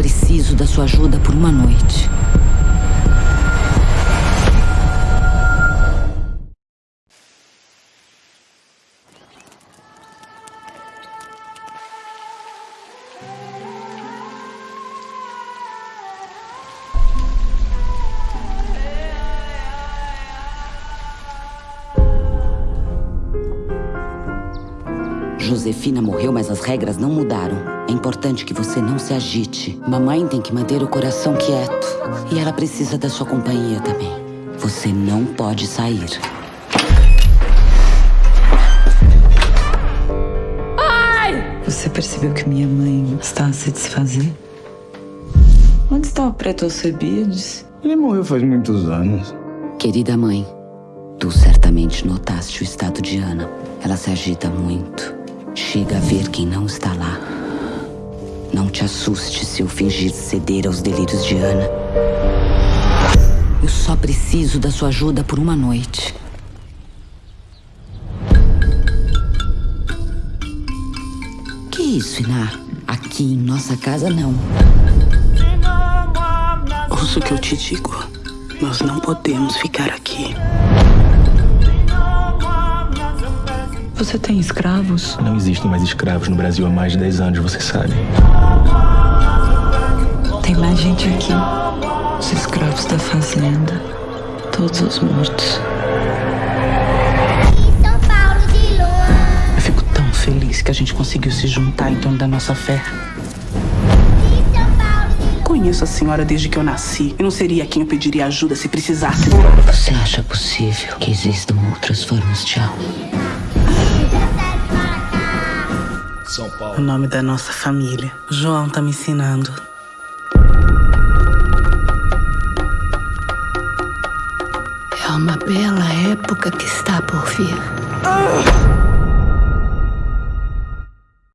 preciso da sua ajuda por uma noite. Josefina morreu, mas as regras não mudaram. É importante que você não se agite. Mamãe tem que manter o coração quieto. E ela precisa da sua companhia também. Você não pode sair. Você percebeu que minha mãe está a se desfazer? Onde está o preto Alcebiades? Ele morreu faz muitos anos. Querida mãe, tu certamente notaste o estado de Ana. Ela se agita muito. Chega a ver quem não está lá. Não te assuste se eu fingir ceder aos delírios de Ana. Eu só preciso da sua ajuda por uma noite. Que isso, Iná? Aqui em nossa casa, não. Ouça o que eu te digo. Nós não podemos ficar aqui. Você tem escravos? Não existem mais escravos no Brasil há mais de 10 anos, você sabe. Tem mais gente aqui. Os escravos da fazenda. Todos os mortos. Eu fico tão feliz que a gente conseguiu se juntar em torno da nossa fé. Conheço a senhora desde que eu nasci e não seria quem eu pediria ajuda se precisasse. Você acha possível que existam outras formas de alma? O nome da nossa família. O João tá me ensinando. É uma bela época que está por vir.